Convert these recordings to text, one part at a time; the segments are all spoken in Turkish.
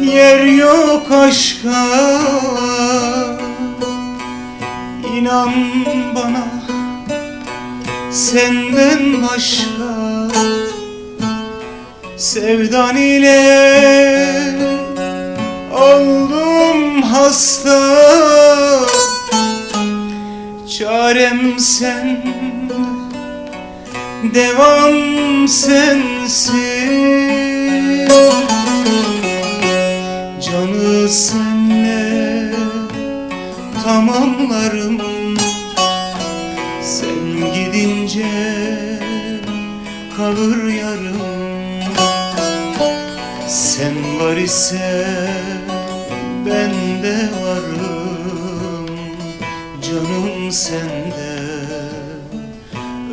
yer yok aşka. İnan bana senden başka. Sevdan ile oldum hasta. Çarem sen Devam sensin tamamlarım Sen gidince kalır yarım. Sen var ise ben de varım. Canım sende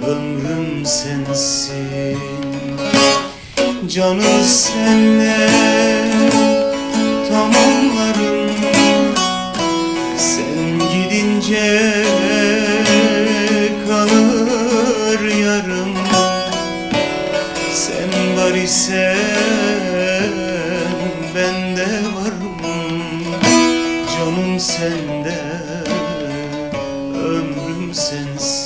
ömrüm sensin. Canı senle Sen var ise ben de varım Canım sende ömrüm sensin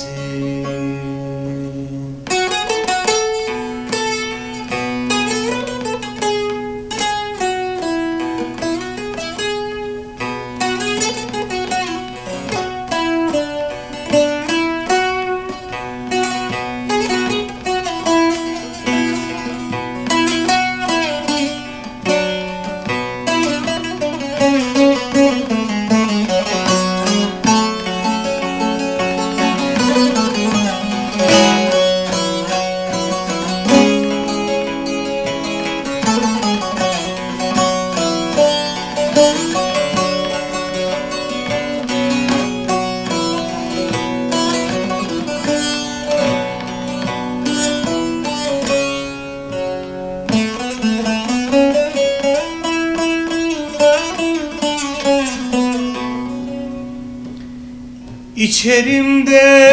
İçerimde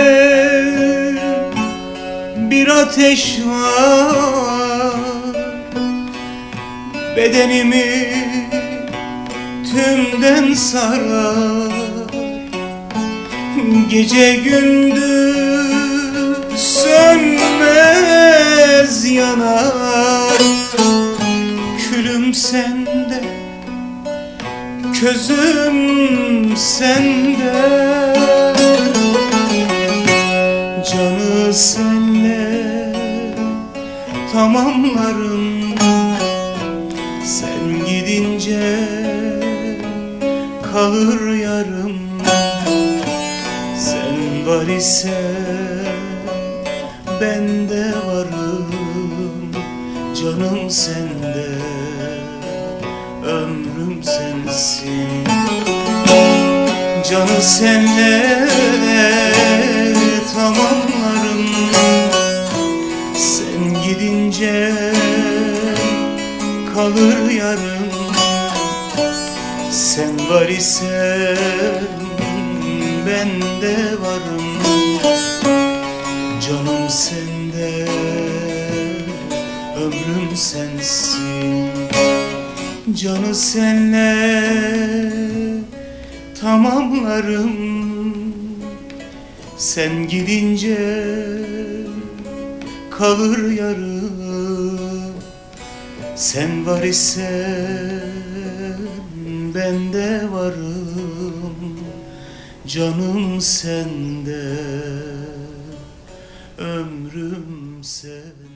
bir ateş var. Bedenimi tümden sarar. Gece gündüz sönmez yanar. Külüm sende Közüm sende senle tamamlarım. Sen gidince kalır yarım. Sen var ise ben de varım. Canım sende ömrüm sensin. Canı senle tamamlarım kalır yarım Sen var ise ben de varım. Canım sende ömrüm sensin. Canı senle tamamlarım. Sen gidince kalır yarım Sen var ise ben de varım. Canım sende ömrüm sen